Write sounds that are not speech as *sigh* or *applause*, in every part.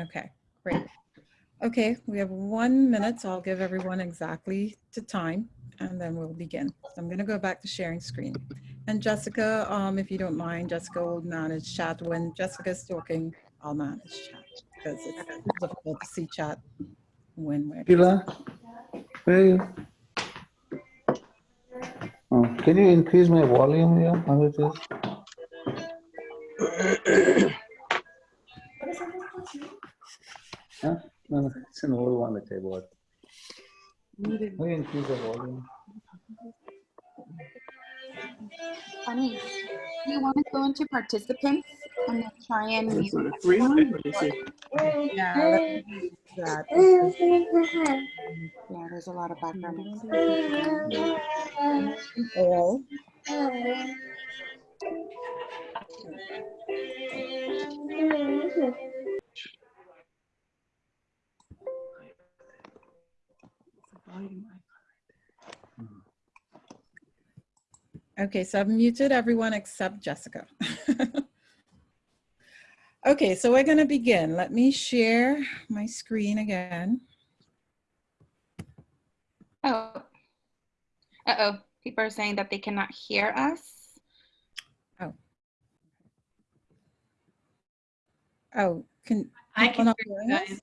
Okay, great. Okay, we have one minute, so I'll give everyone exactly to time and then we'll begin. So I'm gonna go back to sharing screen. And Jessica, um, if you don't mind, Jessica will manage chat. When Jessica's talking, I'll manage chat because it's difficult to see chat when we're. Sheila, where are you? Oh, can you increase my volume here? How it is? Huh? No, no, it's an old one that I bought. Can you increase the volume? Funny. Do you want to go into participants and then try and It's mute? on a free one. Let me see. Yeah, let me do that. Yeah, there's a lot of background. Oh noise. All. Okay, so I've muted everyone except Jessica. *laughs* okay, so we're gonna begin. Let me share my screen again. Oh. Uh-oh. People are saying that they cannot hear us. Oh, Oh, can. I people can not hear you us? guys.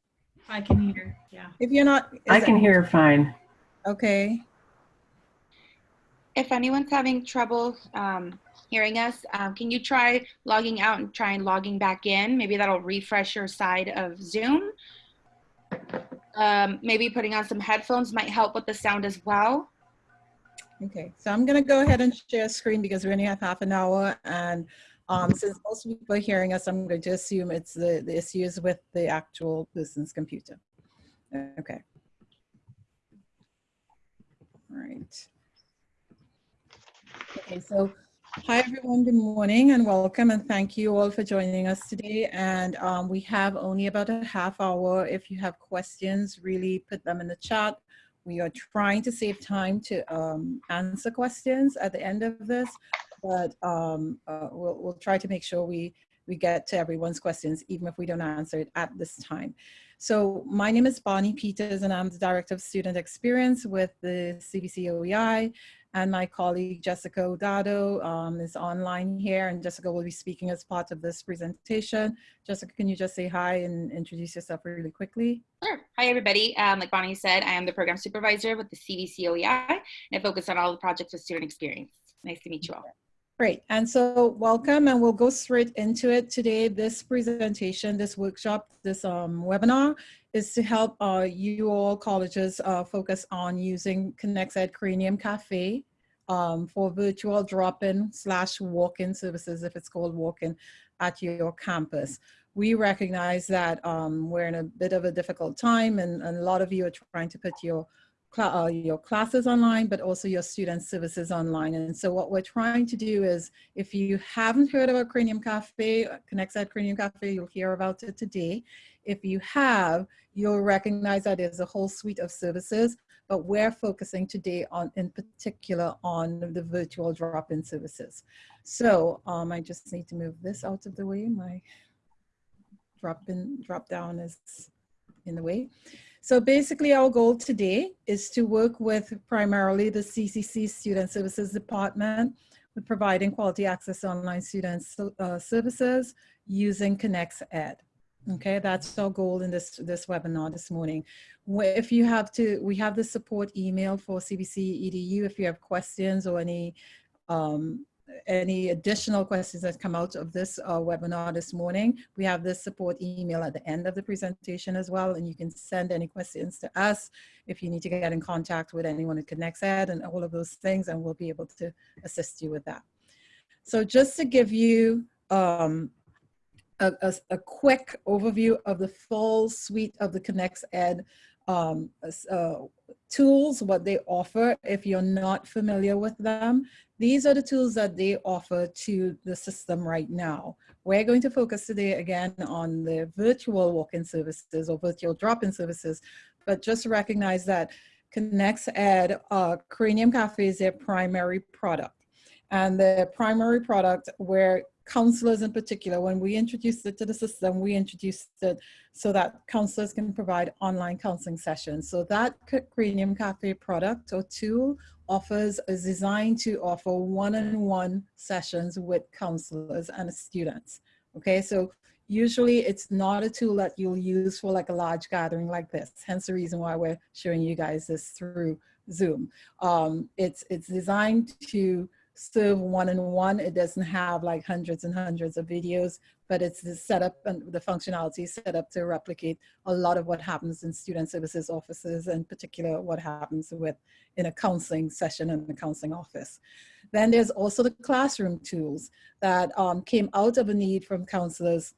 I can hear, yeah. If you're not. is I it- can hear fine. Okay, If anyone's having trouble um, hearing us, um, can you try logging out and try and logging back in? Maybe that'll refresh your side of Zoom. Um, maybe putting on some headphones might help with the sound as well. okay. So I'm gonna go ahead and share screen because we only have half an hour and um, since most people are hearing us, I'm going to assume it's the, the issues with the actual person's computer. Okay. All right. Okay, so hi everyone, good morning and welcome and thank you all for joining us today. And um, we have only about a half hour. If you have questions, really put them in the chat. We are trying to save time to um, answer questions at the end of this, but um, uh, we'll, we'll try to make sure we, we get to everyone's questions, even if we don't answer it at this time. So my name is Bonnie Peters and I'm the Director of Student Experience with the CVC OEI and my colleague Jessica Odado um, is online here and Jessica will be speaking as part of this presentation. Jessica, can you just say hi and introduce yourself really quickly? Sure. Hi, everybody. Um, like Bonnie said, I am the program supervisor with the CVC OEI, and I focus on all the projects with student experience. Nice to meet you all. Great, and so welcome and we'll go straight into it today. This presentation, this workshop, this um, webinar is to help uh, you all colleges uh, focus on using ConnectEd Cranium Cafe um, for virtual drop-in slash walk-in services, if it's called walk-in, at your campus. We recognize that um, we're in a bit of a difficult time and, and a lot of you are trying to put your uh, your classes online, but also your student services online. And so what we're trying to do is, if you haven't heard about Cranium Cafe, ConnectEd Cranium Cafe, you'll hear about it today. If you have, you'll recognize that there's a whole suite of services, but we're focusing today on, in particular, on the virtual drop-in services. So um, I just need to move this out of the way. My drop-in, drop-down is in the way. So basically our goal today is to work with primarily the CCC Student Services Department with providing quality access online student uh, services using Connects Ed. Okay, that's our goal in this, this webinar this morning. If you have to, we have the support email for CVC EDU if you have questions or any um, any additional questions that come out of this uh, webinar this morning, we have this support email at the end of the presentation as well, and you can send any questions to us if you need to get in contact with anyone at ConnectEd and all of those things, and we'll be able to assist you with that. So just to give you um, a, a, a, quick overview of the full suite of the ConnectEd um, uh, tools, what they offer if you're not familiar with them. These are the tools that they offer to the system right now. We're going to focus today again on the virtual walk-in services or virtual drop-in services, but just recognize that ConnectEd uh, Cranium Cafe is their primary product. And the primary product where counselors in particular, when we introduced it to the system, we introduced it so that counselors can provide online counseling sessions. So that Cranium Cafe product or tool offers is designed to offer one-on-one sessions with counselors and students. Okay, so usually it's not a tool that you'll use for like a large gathering like this. Hence the reason why we're showing you guys this through Zoom. Um, it's it's designed to serve one-on-one. It doesn't have like hundreds and hundreds of videos, but it's the setup and the functionality set up to replicate a lot of what happens in student services offices, in particular what happens with in a counseling session in the counseling office. Then there's also the classroom tools that um, came out of a need from counselors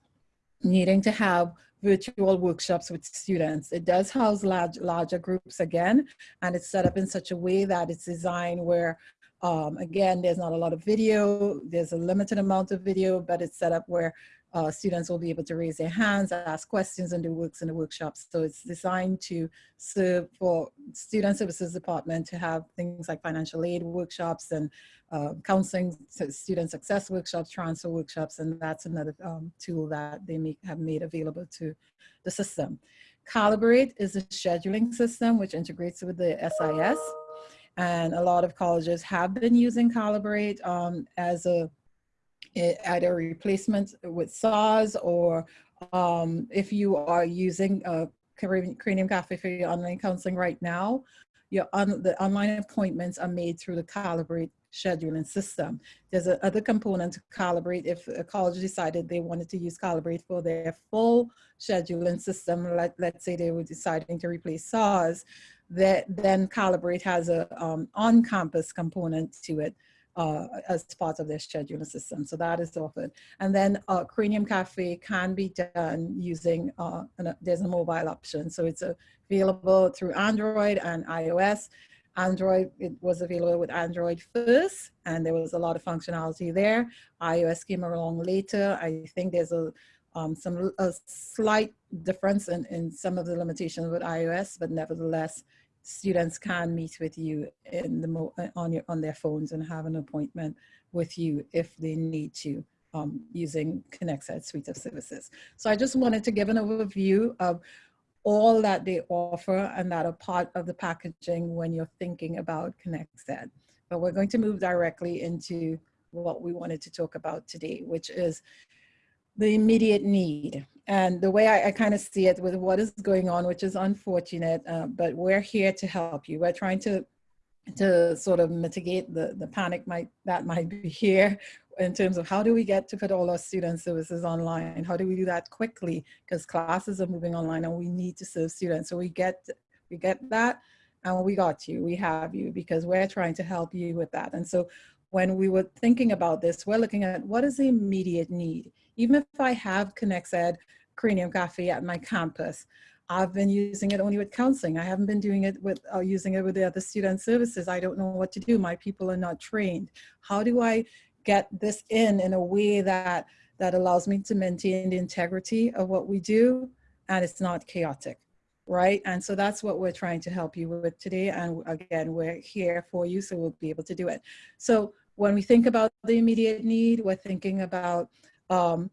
needing to have virtual workshops with students. It does house large, larger groups again, and it's set up in such a way that it's designed where um, again, there's not a lot of video, there's a limited amount of video, but it's set up where uh, students will be able to raise their hands, ask questions, and do works in the workshops. So it's designed to serve for student services department to have things like financial aid workshops and uh, counseling, student success workshops, transfer workshops, and that's another um, tool that they make, have made available to the system. Calibrate is a scheduling system which integrates with the SIS. And a lot of colleges have been using Calibrate um, as a either replacement with SARS or um, if you are using uh, Cranium Cafe for your online counseling right now, your on, the online appointments are made through the Calibrate scheduling system. There's a other component to Calibrate if a college decided they wanted to use Calibrate for their full scheduling system, let, let's say they were deciding to replace SARS, that then Calibrate has a um, on-campus component to it uh, as part of their scheduling system. So that is offered. And then uh, Cranium Cafe can be done using, uh, an, there's a mobile option. So it's available through Android and iOS. Android, it was available with Android first, and there was a lot of functionality there. iOS came along later. I think there's a um, some a slight difference in, in some of the limitations with iOS, but nevertheless, students can meet with you in the uh, on your on their phones and have an appointment with you if they need to um, using ConnectEd's suite of services. So I just wanted to give an overview of all that they offer and that are part of the packaging when you're thinking about ConnectEd's. But we're going to move directly into what we wanted to talk about today, which is the immediate need. And the way I, I kind of see it with what is going on, which is unfortunate, uh, but we're here to help you. We're trying to to sort of mitigate the, the panic might that might be here in terms of how do we get to put all our student services online? How do we do that quickly? Because classes are moving online and we need to serve students. So we get we get that and we got you, we have you because we're trying to help you with that. And so when we were thinking about this, we're looking at what is the immediate need? Even if I have ConnectEd's Cranium Cafe at my campus, I've been using it only with counseling. I haven't been doing it with uh, using it with the other student services. I don't know what to do. My people are not trained. How do I get this in in a way that that allows me to maintain the integrity of what we do and it's not chaotic? right? And so that's what we're trying to help you with today. And again, we're here for you, so we'll be able to do it. So when we think about the immediate need, we're thinking about um,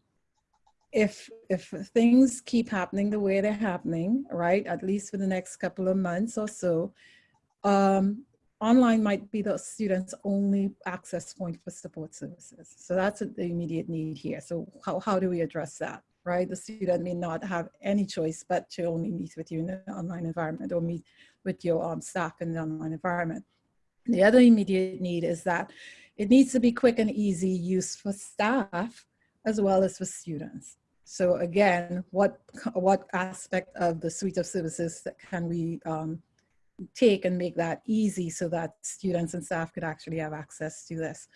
if if things keep happening the way they're happening, right, at least for the next couple of months or so, um, online might be the student's only access point for support services. So that's the immediate need here. So how, how do we address that? right? The student may not have any choice but to only meet with you in an online environment or meet with your um, staff in the online environment. The other immediate need is that it needs to be quick and easy use for staff as well as for students. So again, what, what aspect of the suite of services that can we um, take and make that easy so that students and staff could actually have access to this.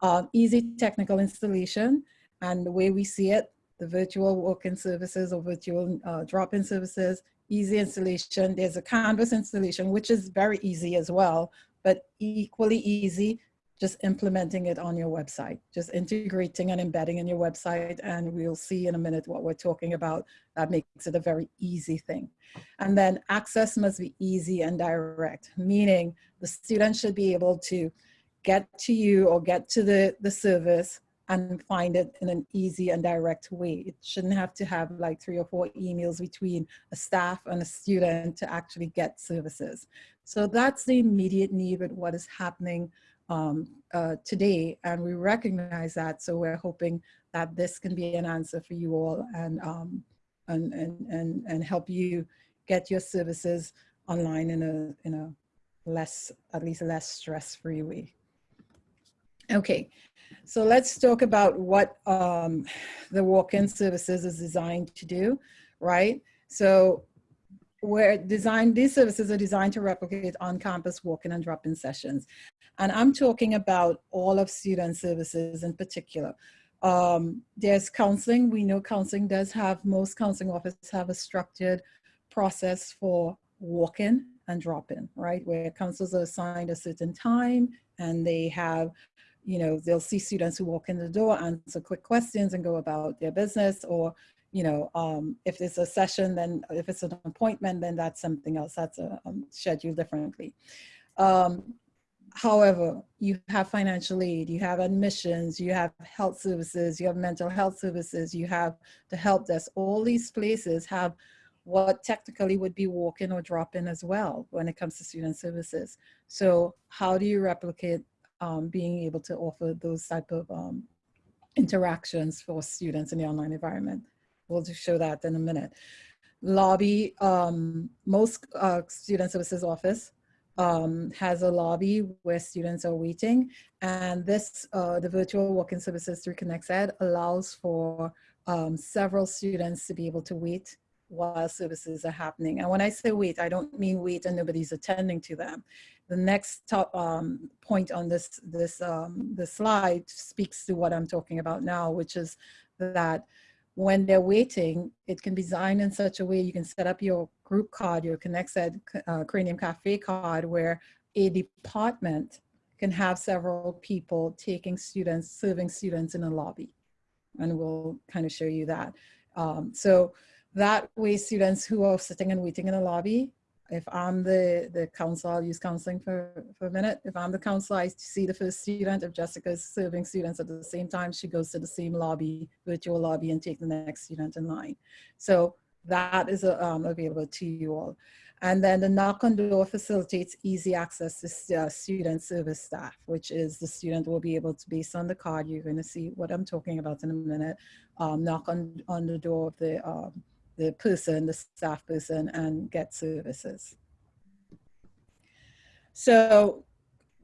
Um, easy technical installation and the way we see it, the virtual walk-in services or virtual uh, drop-in services, easy installation. There's a Canvas installation, which is very easy as well, but equally easy, just implementing it on your website, just integrating and embedding in your website. And we'll see in a minute what we're talking about. That makes it a very easy thing. And then access must be easy and direct, meaning the student should be able to get to you or get to the, the service and find it in an easy and direct way. It shouldn't have to have like three or four emails between a staff and a student to actually get services. So that's the immediate need with what is happening um, uh, today. And we recognize that. So we're hoping that this can be an answer for you all and, um, and, and, and, and help you get your services online in a, in a less, at least less stress-free way. Okay, so let's talk about what um, the walk-in services is designed to do, right? So we're designed, these services are designed to replicate on-campus walk-in and drop-in sessions. And I'm talking about all of student services in particular. Um, there's counseling. We know counseling does have, most counseling offices have a structured process for walk-in and drop-in, right? Where counselors are assigned a certain time and they have you know, they'll see students who walk in the door, answer quick questions and go about their business or, you know, um, if it's a session, then if it's an appointment, then that's something else. That's a, um, scheduled differently. Um, however, you have financial aid, you have admissions, you have health services, you have mental health services, you have the help desk. All these places have what technically would be walk-in or drop-in as well when it comes to student services. So how do you replicate um, being able to offer those type of um, interactions for students in the online environment. We'll just show that in a minute. Lobby, um, most uh, student services office um, has a lobby where students are waiting. And this, uh, the virtual walk-in services through ConnectEd allows for um, several students to be able to wait while services are happening. And when I say wait, I don't mean wait and nobody's attending to them. The next top, um, point on this, this, um, this slide speaks to what I'm talking about now, which is that when they're waiting, it can be designed in such a way you can set up your group card, your ConnectEd uh, Cranium Cafe card, where a department can have several people taking students, serving students in a lobby. And we'll kind of show you that. Um, so that way students who are sitting and waiting in the lobby, if I'm the, the counsel, I'll use counseling for, for a minute. If I'm the counselor, I see the first student. If Jessica is serving students at the same time, she goes to the same lobby, virtual lobby, and take the next student in line. So that is um, available to you all. And then the knock on door facilitates easy access to uh, student service staff, which is the student will be able to, based on the card, you're going to see what I'm talking about in a minute, um, knock on, on the door of the um, the person, the staff person, and get services. So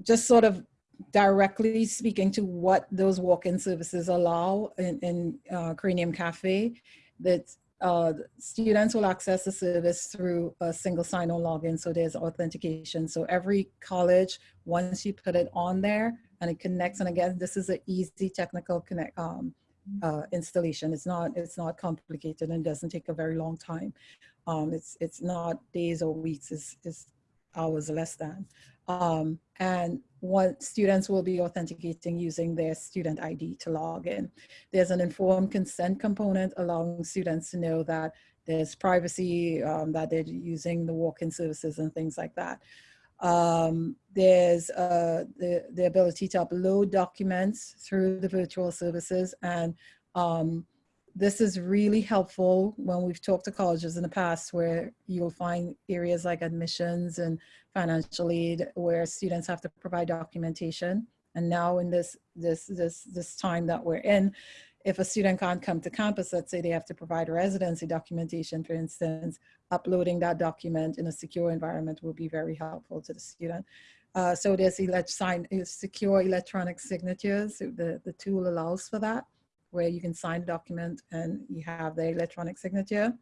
just sort of directly speaking to what those walk-in services allow in, in uh, Cranium Cafe, that uh, students will access the service through a single sign-on login, so there's authentication. So every college, once you put it on there and it connects, and again, this is an easy technical connect, um, uh, installation. It's not it's not complicated and doesn't take a very long time. Um, it's it's not days or weeks. It's, it's hours less than. Um, and what students will be authenticating using their student ID to log in. There's an informed consent component allowing students to know that there's privacy, um, that they're using the walk-in services and things like that. Um, there's uh, the, the ability to upload documents through the virtual services. And um, this is really helpful when we've talked to colleges in the past where you'll find areas like admissions and financial aid where students have to provide documentation. And now in this, this, this, this time that we're in, if a student can't come to campus, let's say they have to provide residency documentation, for instance, uploading that document in a secure environment will be very helpful to the student. Uh, so there's elect sign, secure electronic signatures. The, the tool allows for that, where you can sign a document and you have the electronic signature.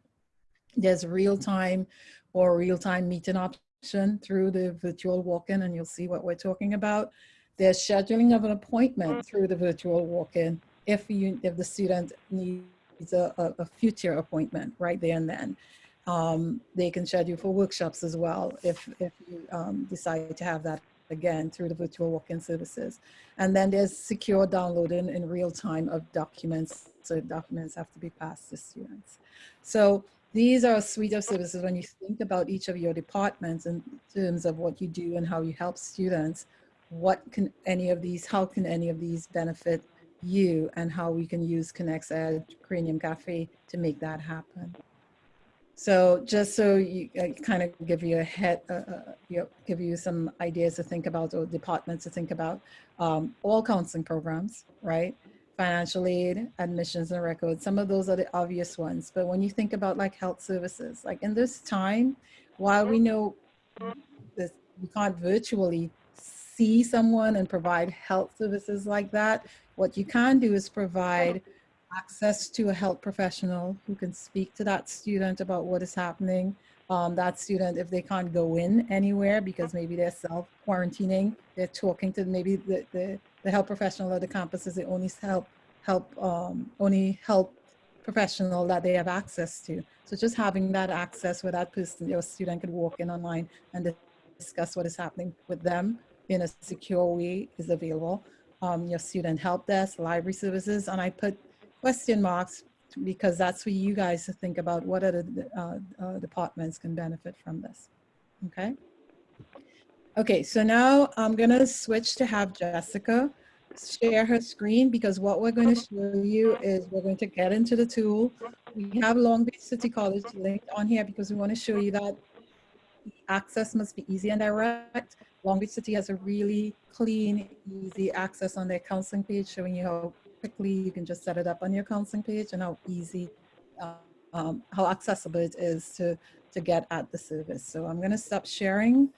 There's real-time or real-time meeting option through the virtual walk-in, and you'll see what we're talking about. There's scheduling of an appointment through the virtual walk-in if you if the student needs a, a, future appointment right there and then. Um, they can schedule for workshops as well if, if you um, decide to have that again through the virtual walk-in services. And then there's secure downloading in real time of documents. So documents have to be passed to students. So these are a suite of services when you think about each of your departments in terms of what you do and how you help students, what can any of these, how can any of these benefit you and how we can use ConnectEd Cranium Cafe to make that happen. So just so you kind of give you a head, uh, uh, you know, give you some ideas to think about or departments to think about, um, all counseling programs, right? Financial aid, admissions and records, some of those are the obvious ones. But when you think about like health services, like in this time, while we know this, we can't virtually see someone and provide health services like that, what you can do is provide access to a health professional who can speak to that student about what is happening. Um, that student, if they can't go in anywhere because maybe they're self quarantining, they're talking to maybe the, the, the health professional at the campus is the only help, help, um, only help professional that they have access to. So just having that access where that person, your student could walk in online and discuss what is happening with them in a secure way is available. Um, your student help desk, library services, and I put question marks because that's for you guys to think about what other uh, uh, departments can benefit from this. Okay. Okay, so now I'm gonna switch to have Jessica share her screen because what we're going to show you is we're going to get into the tool. We have Long Beach City College linked on here because we want to show you that access must be easy and direct. Long Beach City has a really clean, easy access on their counseling page showing you how quickly you can just set it up on your counseling page and how easy, uh, um, how accessible it is to, to get at the service. So I'm gonna stop sharing.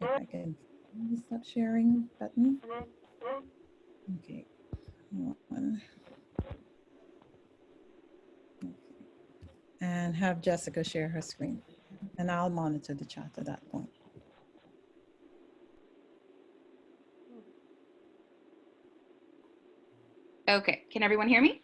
If I can stop sharing button. Okay. And have Jessica share her screen. And I'll monitor the chat at that point. Okay, can everyone hear me?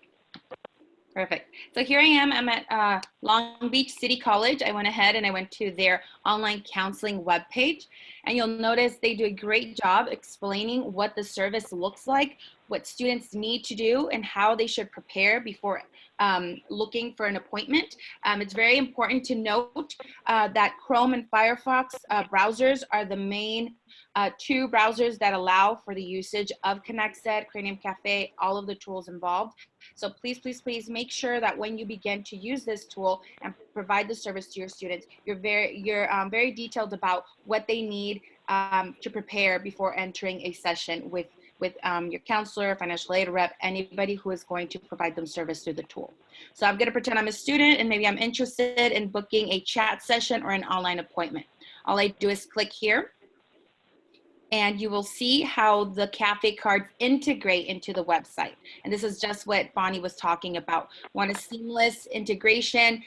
Perfect. So here I am, I'm at uh, Long Beach City College. I went ahead and I went to their online counseling webpage and you'll notice they do a great job explaining what the service looks like, what students need to do and how they should prepare before um, looking for an appointment. Um, it's very important to note uh, that Chrome and Firefox uh, browsers are the main uh, two browsers that allow for the usage of ConnectEd's, Cranium Cafe, all of the tools involved. So please, please, please make sure that when you begin to use this tool and provide the service to your students, you're very, you're um, very detailed about what they need um, to prepare before entering a session with with um, your counselor, financial aid rep, anybody who is going to provide them service through the tool. So I'm gonna pretend I'm a student and maybe I'm interested in booking a chat session or an online appointment. All I do is click here and you will see how the cafe cards integrate into the website. And this is just what Bonnie was talking about. Want a seamless integration,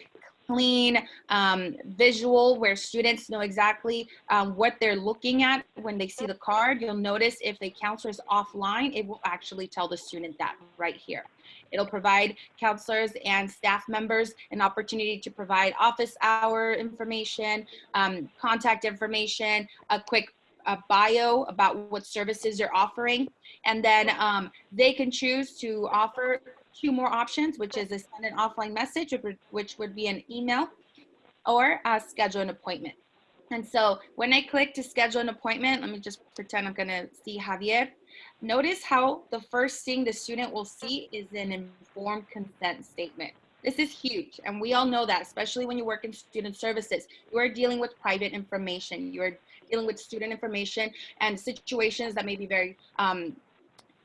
clean um, visual where students know exactly um, what they're looking at when they see the card. You'll notice if the counselor is offline, it will actually tell the student that right here. It'll provide counselors and staff members an opportunity to provide office hour information, um, contact information, a quick a bio about what services you're offering. And then um, they can choose to offer two more options, which is a send an offline message, which would be an email, or uh, schedule an appointment. And so when I click to schedule an appointment, let me just pretend I'm gonna see Javier. Notice how the first thing the student will see is an informed consent statement. This is huge, and we all know that, especially when you work in student services. You are dealing with private information. You are dealing with student information and situations that may be very um,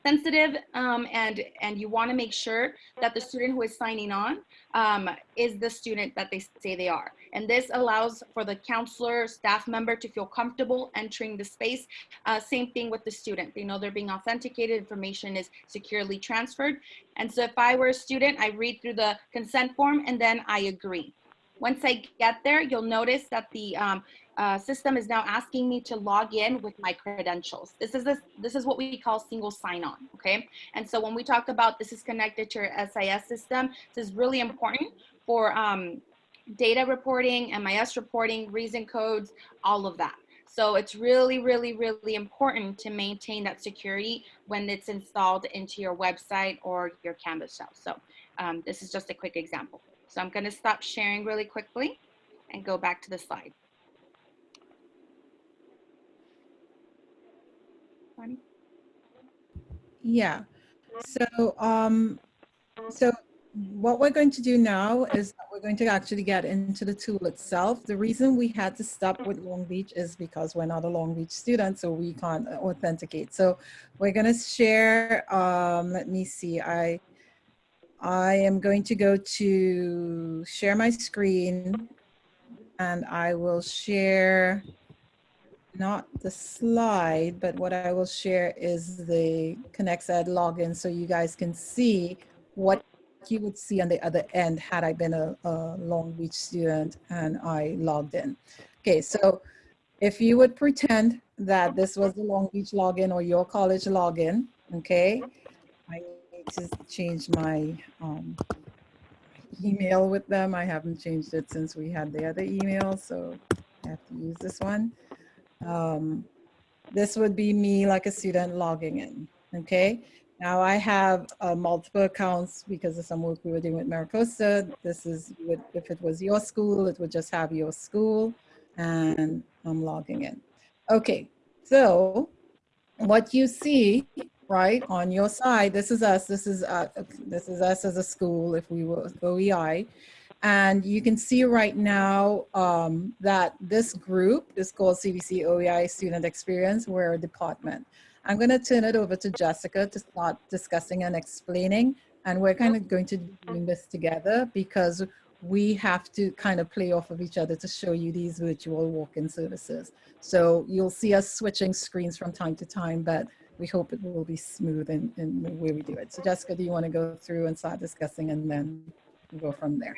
sensitive um, and and you want to make sure that the student who is signing on um, is the student that they say they are. And this allows for the counselor staff member to feel comfortable entering the space. Uh, same thing with the student. They know they're being authenticated information is securely transferred. And so if I were a student I read through the consent form and then I agree. Once I get there, you'll notice that the um, uh, system is now asking me to log in with my credentials. This is, a, this is what we call single sign-on, okay? And so when we talk about this is connected to your SIS system, this is really important for um, data reporting, MIS reporting, reason codes, all of that. So it's really, really, really important to maintain that security when it's installed into your website or your Canvas shell. So um, this is just a quick example. So I'm gonna stop sharing really quickly and go back to the slide. Yeah. So, um, so what we're going to do now is we're going to actually get into the tool itself. The reason we had to stop with Long Beach is because we're not a Long Beach student, so we can't authenticate. So we're going to share, um, let me see, I, I am going to go to share my screen and I will share not the slide, but what I will share is the ConnectEd login so you guys can see what you would see on the other end had I been a, a Long Beach student and I logged in. Okay, so if you would pretend that this was the Long Beach login or your college login, okay, I need to change my um, email with them. I haven't changed it since we had the other email, so I have to use this one. Um, this would be me like a student logging in, okay? Now I have uh, multiple accounts because of some work we were doing with MiraCosta. This is, if it was your school, it would just have your school and I'm logging in. Okay, so what you see, right, on your side, this is us, this is, uh, this is us as a school if we were OEI. And you can see right now um, that this group is called CVC OEI Student Experience. We're a department. I'm going to turn it over to Jessica to start discussing and explaining. And we're kind of going to be doing this together because we have to kind of play off of each other to show you these virtual walk-in services. So you'll see us switching screens from time to time, but we hope it will be smooth in, in the way we do it. So Jessica, do you want to go through and start discussing and then go from there?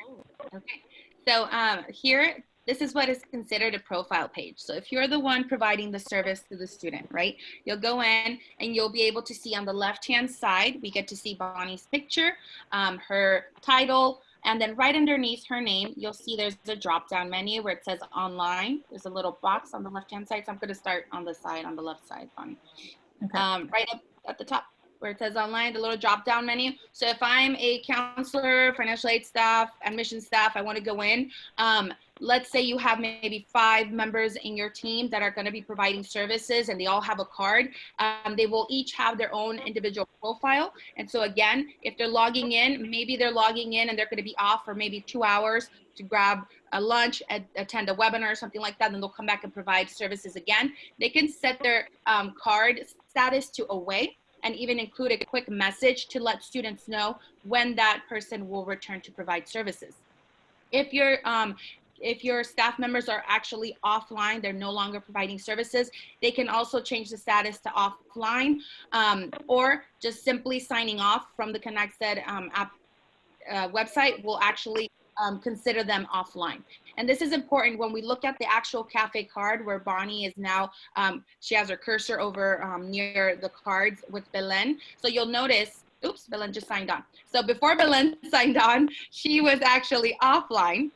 Okay, so um, here, this is what is considered a profile page. So if you're the one providing the service to the student, right, you'll go in and you'll be able to see on the left-hand side, we get to see Bonnie's picture, um, her title, and then right underneath her name, you'll see there's a drop-down menu where it says online. There's a little box on the left-hand side. So I'm gonna start on the side, on the left side, Bonnie. Okay. Um, right up at the top where it says online, the little drop down menu. So if I'm a counselor, financial aid staff, admission staff, I want to go in. Um, let's say you have maybe five members in your team that are going to be providing services and they all have a card. Um, they will each have their own individual profile. And so again, if they're logging in, maybe they're logging in and they're going to be off for maybe two hours to grab a lunch, attend a webinar or something like that, then they'll come back and provide services again. They can set their um, card status to away and even include a quick message to let students know when that person will return to provide services. If your um, if your staff members are actually offline, they're no longer providing services, they can also change the status to offline um, or just simply signing off from the ConnectEd um, app uh, website will actually um, consider them offline. And this is important when we look at the actual cafe card where Bonnie is now, um, she has her cursor over um, near the cards with Belen. So you'll notice, oops, Belen just signed on. So before Belen *laughs* signed on, she was actually offline.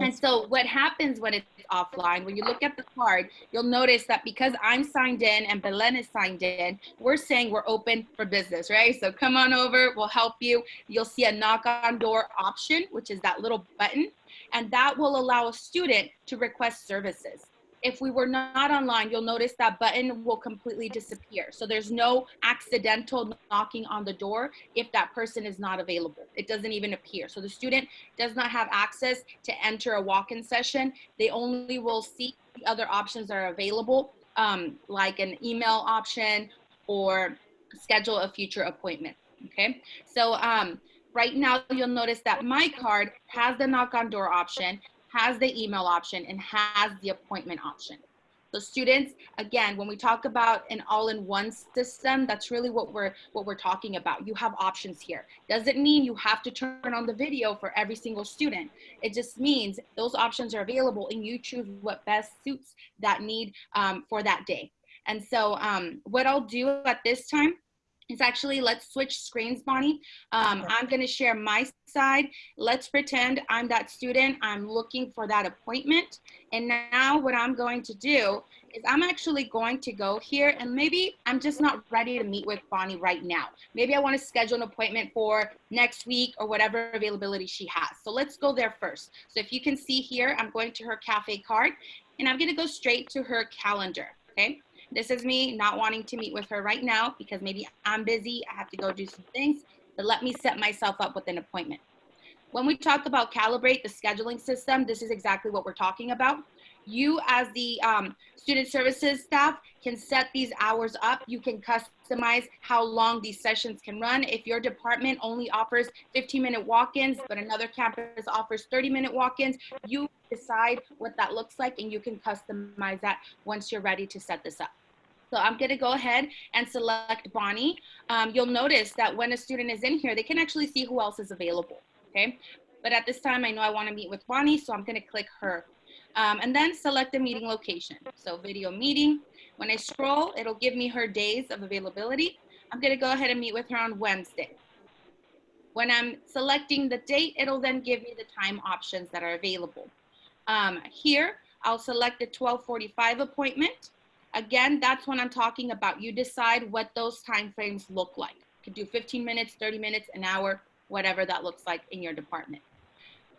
And so what happens when it's offline, when you look at the card, you'll notice that because I'm signed in and Belen is signed in, we're saying we're open for business, right? So come on over, we'll help you. You'll see a knock on door option, which is that little button and that will allow a student to request services. If we were not online, you'll notice that button will completely disappear. So there's no accidental knocking on the door if that person is not available. It doesn't even appear. So the student does not have access to enter a walk-in session. They only will see the other options that are available, um, like an email option or schedule a future appointment. Okay, so um, right now you'll notice that my card has the knock on door option, has the email option, and has the appointment option. So students, again, when we talk about an all-in-one system, that's really what we're what we're talking about. You have options here. Doesn't mean you have to turn on the video for every single student. It just means those options are available and you choose what best suits that need um, for that day. And so um, what I'll do at this time it's actually, let's switch screens, Bonnie. Um, I'm gonna share my side. Let's pretend I'm that student. I'm looking for that appointment. And now what I'm going to do is I'm actually going to go here and maybe I'm just not ready to meet with Bonnie right now. Maybe I wanna schedule an appointment for next week or whatever availability she has. So let's go there first. So if you can see here, I'm going to her cafe card and I'm gonna go straight to her calendar, okay? This is me not wanting to meet with her right now because maybe I'm busy, I have to go do some things, but let me set myself up with an appointment. When we talk about calibrate the scheduling system, this is exactly what we're talking about. You as the um, student services staff can set these hours up. You can customize how long these sessions can run. If your department only offers 15 minute walk-ins, but another campus offers 30 minute walk-ins, you decide what that looks like and you can customize that once you're ready to set this up. So I'm gonna go ahead and select Bonnie. Um, you'll notice that when a student is in here, they can actually see who else is available, okay? But at this time, I know I wanna meet with Bonnie, so I'm gonna click her. Um, and then select the meeting location. So video meeting. When I scroll, it'll give me her days of availability. I'm gonna go ahead and meet with her on Wednesday. When I'm selecting the date, it'll then give me the time options that are available. Um, here, I'll select the 1245 appointment. Again, that's when I'm talking about. You decide what those time frames look like. You could do 15 minutes, 30 minutes, an hour, whatever that looks like in your department.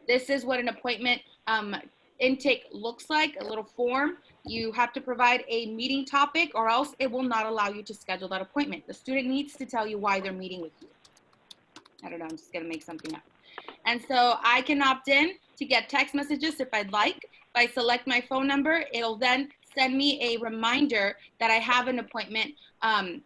This is what an appointment um, intake looks like, a little form. You have to provide a meeting topic or else it will not allow you to schedule that appointment. The student needs to tell you why they're meeting with you. I don't know, I'm just gonna make something up. And so I can opt in to get text messages if I'd like. If I select my phone number, it'll then send me a reminder that I have an appointment um,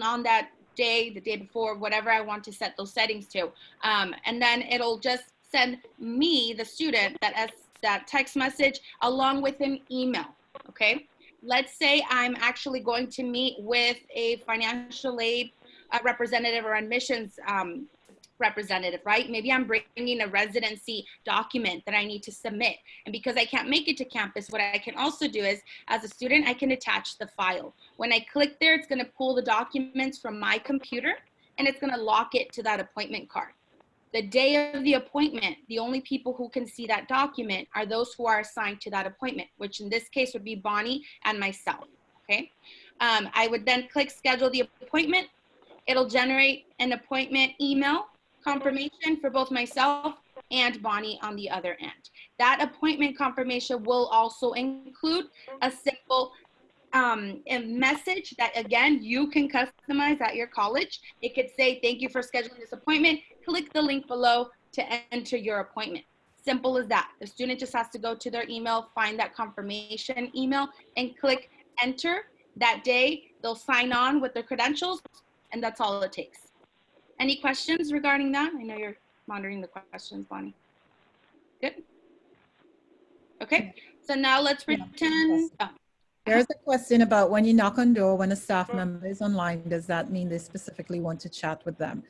on that day, the day before, whatever I want to set those settings to. Um, and then it'll just send me, the student, that as that text message along with an email, okay? Let's say I'm actually going to meet with a financial aid representative or admissions um, representative, right? Maybe I'm bringing a residency document that I need to submit. And because I can't make it to campus, what I can also do is, as a student, I can attach the file. When I click there, it's gonna pull the documents from my computer and it's gonna lock it to that appointment card. The day of the appointment, the only people who can see that document are those who are assigned to that appointment, which in this case would be Bonnie and myself, okay? Um, I would then click schedule the appointment. It'll generate an appointment email confirmation for both myself and Bonnie on the other end. That appointment confirmation will also include a simple um, a message that again, you can customize at your college. It could say, thank you for scheduling this appointment. Click the link below to enter your appointment. Simple as that. The student just has to go to their email, find that confirmation email and click enter. That day, they'll sign on with their credentials and that's all it takes. Any questions regarding that? I know you're monitoring the questions, Bonnie. Good. Okay, so now let's pretend, oh, There's a question about when you knock on door, when a staff member is online, does that mean they specifically want to chat with them?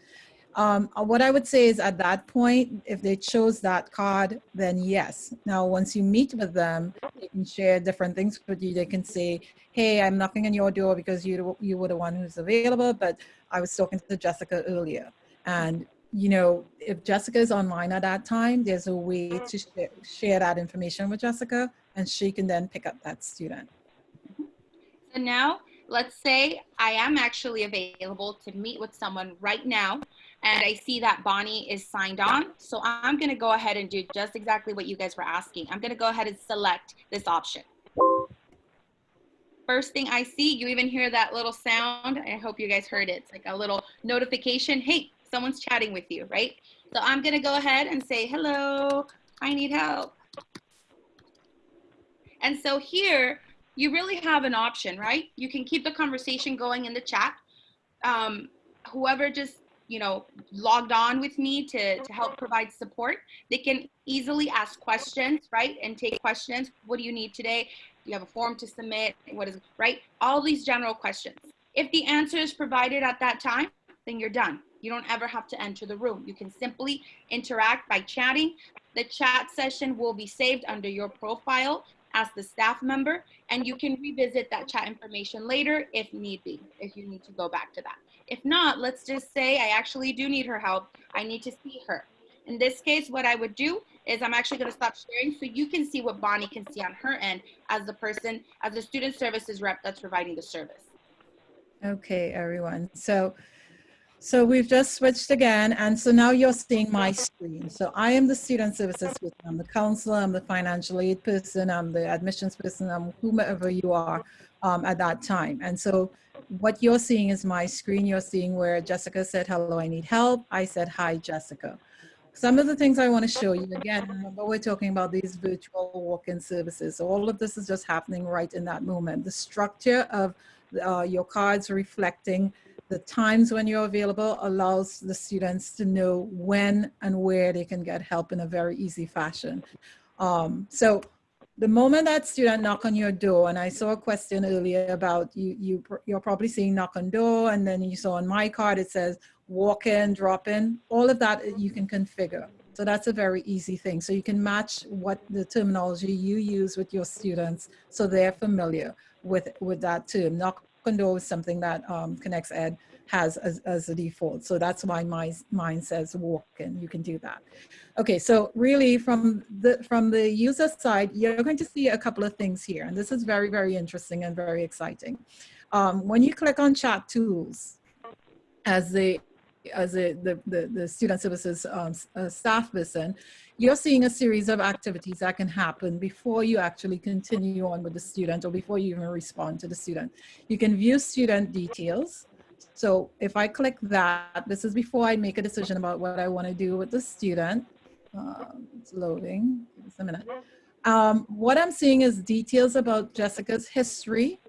Um, uh, what I would say is at that point, if they chose that card, then yes. Now, once you meet with them, they can share different things with you. They can say, hey, I'm knocking on your door because you, you were the one who's available, but I was talking to Jessica earlier. And, you know, if Jessica is online at that time, there's a way to share, share that information with Jessica and she can then pick up that student. So now, let's say I am actually available to meet with someone right now, and I see that Bonnie is signed on. So I'm gonna go ahead and do just exactly what you guys were asking. I'm gonna go ahead and select this option. First thing I see, you even hear that little sound. I hope you guys heard it. It's like a little notification. Hey, someone's chatting with you, right? So I'm gonna go ahead and say, hello, I need help. And so here, you really have an option, right? You can keep the conversation going in the chat. Um, whoever just, you know, logged on with me to, to help provide support, they can easily ask questions, right? And take questions. What do you need today? You have a form to submit? What is, right? All these general questions. If the answer is provided at that time, then you're done. You don't ever have to enter the room. You can simply interact by chatting. The chat session will be saved under your profile as the staff member and you can revisit that chat information later if need be, if you need to go back to that. If not, let's just say I actually do need her help. I need to see her. In this case, what I would do is I'm actually gonna stop sharing so you can see what Bonnie can see on her end as the person, as the student services rep that's providing the service. Okay, everyone. So, so we've just switched again. And so now you're seeing my screen. So I am the student services person. I'm the counselor, I'm the financial aid person, I'm the admissions person, I'm whomever you are. um, at that time. And so what you're seeing is my screen. You're seeing where Jessica said, hello, I need help. I said, hi, Jessica. Some of the things I want to show you, again, remember we're talking about these virtual walk-in services. So all of this is just happening right in that moment. The structure of uh, your cards reflecting the times when you're available allows the students to know when and where they can get help in a very easy fashion. Um, so the moment that student knock on your door, and I saw a question earlier about you, you, you're probably seeing knock on door, and then you saw on my card, it says walk in, drop in, all of that you can configure. So that's a very easy thing. So you can match what the terminology you use with your students so they're familiar with, with that term. Knock door is something that um, ConnectEd has as, as a default. So that's why my, mine says walk and you can do that. Okay, so really from the, from the user side, you're going to see a couple of things here. And this is very, very interesting and very exciting. Um, when you click on chat tools as the as a, the, the, the student services um, uh, staff person, you're seeing a series of activities that can happen before you actually continue on with the student or before you even respond to the student. You can view student details. So if I click that, this is before I make a decision about what I want to do with the student. Um, it's loading, us a minute. Um, what I'm seeing is details about Jessica's history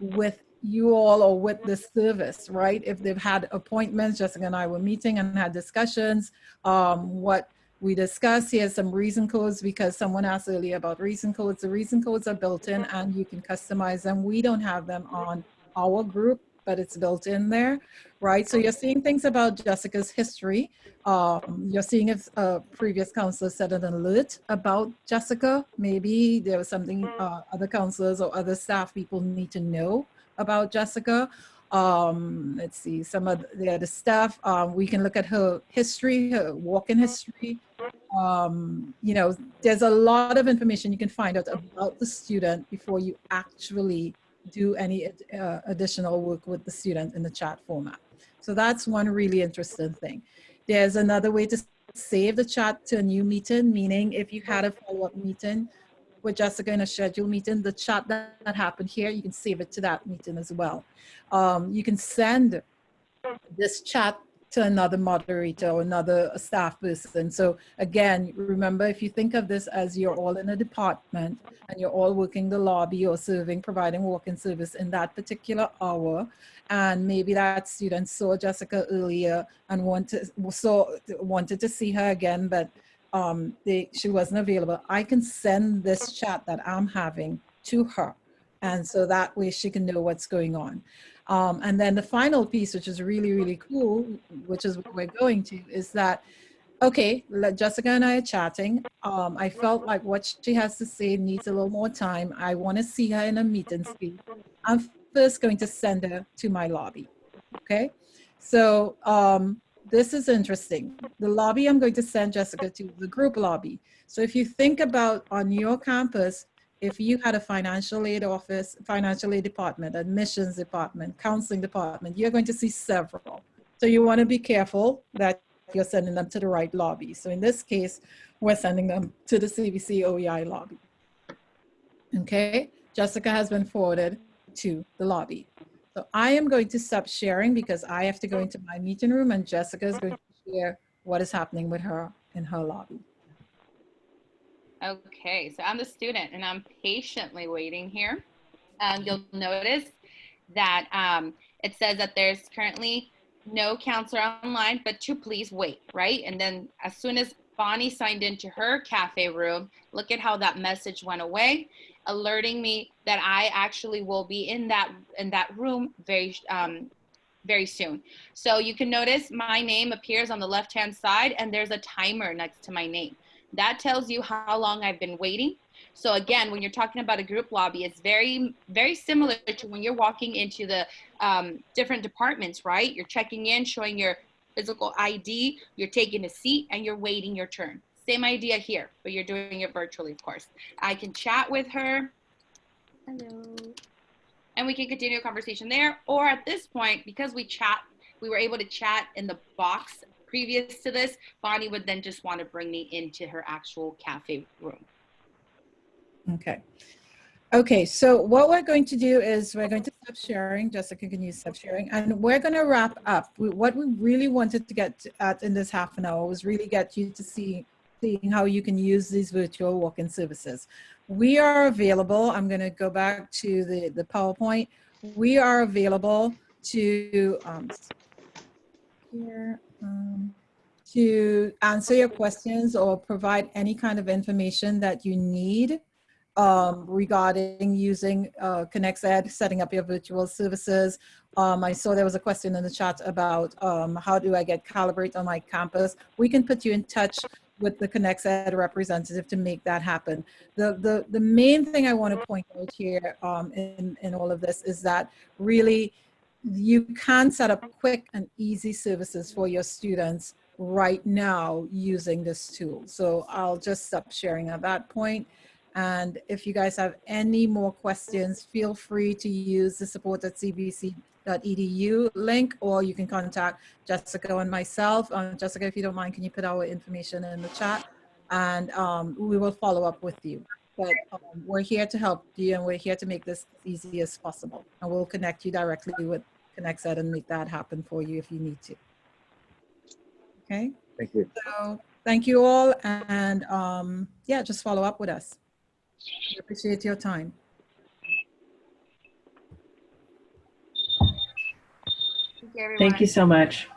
with you all or with the service, right? If they've had appointments, Jessica and I were meeting and had discussions, um, what we discussed, here's some reason codes because someone asked earlier about reason codes. The reason codes are built in and you can customize them. We don't have them on our group, but it's built in there, right? So you're seeing things about Jessica's history. Um, you're seeing if a previous counselor said an alert about Jessica. Maybe there was something uh, other counselors or other staff people need to know about Jessica. Um, let's see, some of the other stuff. Um, we can look at her history, her walk-in history. Um, you know, there's a lot of information you can find out about the student before you actually do any uh, additional work with the student in the chat format. So that's one really interesting thing. There's another way to save the chat to a new meeting, meaning if you had a follow-up meeting, with Jessica in a scheduled meeting, the chat that, that happened here, you can save it to that meeting as well. Um, you can send this chat to another moderator or another staff person. So again, remember, if you think of this as you're all in a department and you're all working the lobby or serving, providing walk-in service in that particular hour, and maybe that student saw Jessica earlier and wanted, saw, wanted to see her again, but um, they, she wasn't available, I can send this chat that I'm having to her. And so that way she can know what's going on. Um, and then the final piece, which is really, really cool, which is what we're going to, is that, okay, Jessica and I are chatting. Um, I felt like what she has to say needs a little more time. I want to see her in a meet and speak. I'm first going to send her to my lobby. Okay. So um, this is interesting. The lobby I'm going to send Jessica to the group lobby. So if you think about on your campus, if you had a financial aid office, financial aid department, admissions department, counseling department, you're going to see several. So you want to be careful that you're sending them to the right lobby. So in this case, we're sending them to the CVC OEI lobby. Okay, Jessica has been forwarded to the lobby. So I am going to stop sharing because I have to go into my meeting room and Jessica is going to share what is happening with her in her lobby. Okay, so I'm the student and I'm patiently waiting here. Um, you'll notice that um, it says that there's currently no counselor online, but to please wait, right? And then as soon as Bonnie signed into her cafe room, look at how that message went away alerting me that I actually will be in that in that room very um, very soon. So you can notice my name appears on the left hand side and there's a timer next to my name. That tells you how long I've been waiting. So again, when you're talking about a group lobby, it's very, very similar to when you're walking into the um, different departments, right? You're checking in, showing your physical ID, you're taking a seat and you're waiting your turn. Same idea here, but you're doing it virtually, of course. I can chat with her. Hello. And we can continue a conversation there. Or at this point, because we chat, we were able to chat in the box previous to this, Bonnie would then just want to bring me into her actual cafe room. Okay. Okay, so what we're going to do is we're going to stop sharing. Jessica can use stop sharing, and we're going to wrap up. We, what we really wanted to get at in this half an hour was really get you to see seeing how you can use these virtual walk-in services. We are available. I'm going to go back to the the PowerPoint. We are available to um, here um, to answer your questions or provide any kind of information that you need um, regarding using uh, ConnectEd, setting up your virtual services. Um, I saw there was a question in the chat about um, how do I get Calibrate on my campus. We can put you in touch with the ConnectEd representative to make that happen. The, the, the main thing I want to point out here um, in, in all of this is that really you can set up quick and easy services for your students right now using this tool. So I'll just stop sharing at that point. And if you guys have any more questions, feel free to use the support at cvc.edu link, or you can contact Jessica and myself. Um, Jessica, if you don't mind, can you put our information in the chat? And um, we will follow up with you. But um, we're here to help you and we're here to make this as easy as possible. And we'll connect you directly with ConnectEd and make that happen for you if you need to. Okay, Thank you. so thank you all. And um, yeah, just follow up with us. We appreciate your time. You, everyone. Thank you so much.